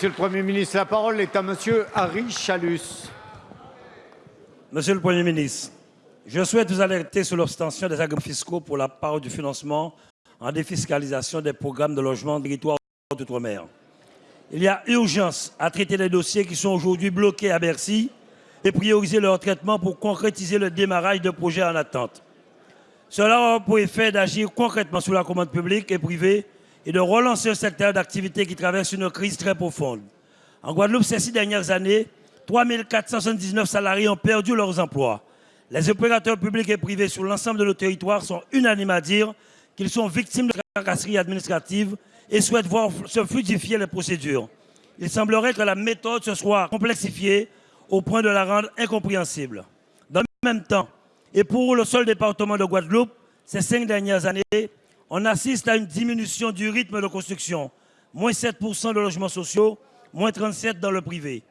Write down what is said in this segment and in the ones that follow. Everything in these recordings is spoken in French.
Monsieur le Premier ministre, la parole est à Monsieur Harry Chalus. Monsieur le Premier ministre, je souhaite vous alerter sur l'obstention des agréments fiscaux pour la part du financement en défiscalisation des programmes de logement de territoire d'outre-mer. Il y a urgence à traiter les dossiers qui sont aujourd'hui bloqués à Bercy et prioriser leur traitement pour concrétiser le démarrage de projets en attente. Cela aura pour effet d'agir concrètement sur la commande publique et privée et de relancer un secteur d'activité qui traverse une crise très profonde. En Guadeloupe, ces six dernières années, 3 479 salariés ont perdu leurs emplois. Les opérateurs publics et privés sur l'ensemble de nos territoires sont unanimes à dire qu'ils sont victimes de tracasseries administratives et souhaitent voir se fluidifier les procédures. Il semblerait que la méthode se soit complexifiée au point de la rendre incompréhensible. Dans le même temps, et pour le seul département de Guadeloupe, ces cinq dernières années, on assiste à une diminution du rythme de construction, moins 7% de logements sociaux, moins 37% dans le privé.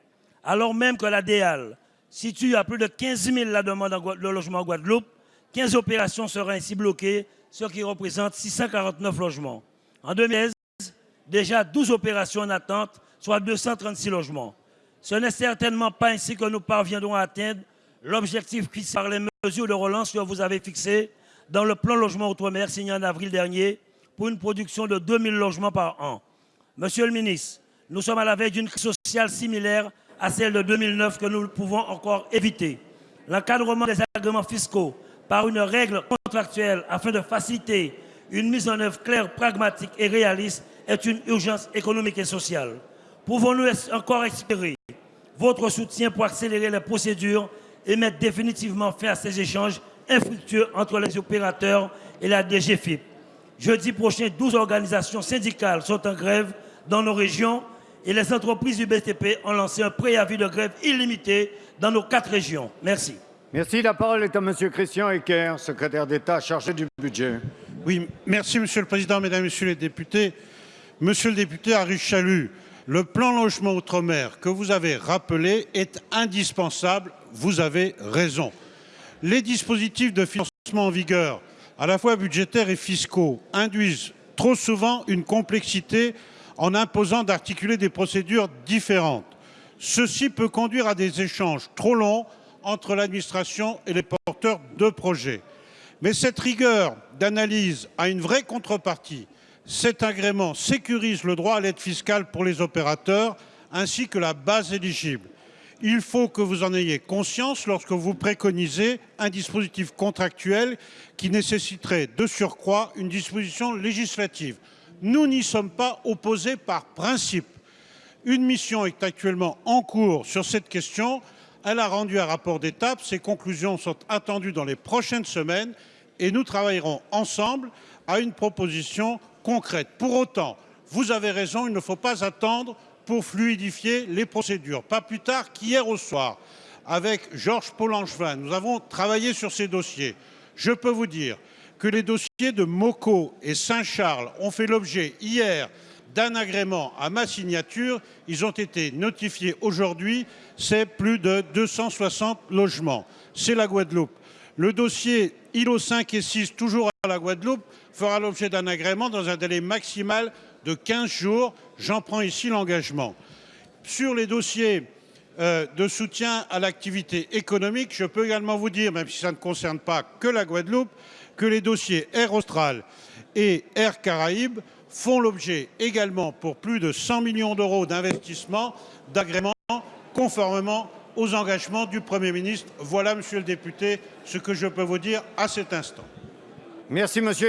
Alors même que la DEAL situe à plus de 15 000 la demande de logement en Guadeloupe, 15 opérations seraient ainsi bloquées, ce qui représente 649 logements. En 2016, déjà 12 opérations en attente, soit 236 logements. Ce n'est certainement pas ainsi que nous parviendrons à atteindre l'objectif fixé par les mesures de relance que vous avez fixées dans le plan logement outre-mer signé en avril dernier pour une production de 2000 logements par an. Monsieur le ministre, nous sommes à la veille d'une crise sociale similaire à celle de 2009 que nous pouvons encore éviter. L'encadrement des agréments fiscaux par une règle contractuelle afin de faciliter une mise en œuvre claire, pragmatique et réaliste est une urgence économique et sociale. Pouvons-nous encore espérer votre soutien pour accélérer les procédures et mettre définitivement fin à ces échanges infructueux entre les opérateurs et la DGFIP. Jeudi prochain, 12 organisations syndicales sont en grève dans nos régions et les entreprises du BTP ont lancé un préavis de grève illimité dans nos quatre régions. Merci. Merci. La parole est à Monsieur Christian Ecker, secrétaire d'État chargé du budget. Oui, merci Monsieur le Président, Mesdames, Messieurs les députés. Monsieur le député Harry Chalut, le plan logement outre-mer que vous avez rappelé est indispensable. Vous avez raison les dispositifs de financement en vigueur, à la fois budgétaires et fiscaux, induisent trop souvent une complexité en imposant d'articuler des procédures différentes. Ceci peut conduire à des échanges trop longs entre l'administration et les porteurs de projets. Mais cette rigueur d'analyse a une vraie contrepartie. Cet agrément sécurise le droit à l'aide fiscale pour les opérateurs ainsi que la base éligible. Il faut que vous en ayez conscience lorsque vous préconisez un dispositif contractuel qui nécessiterait de surcroît une disposition législative. Nous n'y sommes pas opposés par principe. Une mission est actuellement en cours sur cette question. Elle a rendu un rapport d'étape. Ses conclusions sont attendues dans les prochaines semaines et nous travaillerons ensemble à une proposition concrète. Pour autant, vous avez raison, il ne faut pas attendre pour fluidifier les procédures. Pas plus tard qu'hier au soir, avec Georges Paul-Angevin, nous avons travaillé sur ces dossiers. Je peux vous dire que les dossiers de Moco et Saint-Charles ont fait l'objet hier d'un agrément à ma signature. Ils ont été notifiés aujourd'hui. C'est plus de 260 logements. C'est la Guadeloupe. Le dossier îlots 5 et 6, toujours à la Guadeloupe, fera l'objet d'un agrément dans un délai maximal de 15 jours. J'en prends ici l'engagement. Sur les dossiers euh, de soutien à l'activité économique, je peux également vous dire, même si ça ne concerne pas que la Guadeloupe, que les dossiers Air Austral et Air Caraïbes font l'objet également pour plus de 100 millions d'euros d'investissement d'agrément conformément aux engagements du Premier ministre. Voilà, monsieur le député, ce que je peux vous dire à cet instant. Merci, monsieur.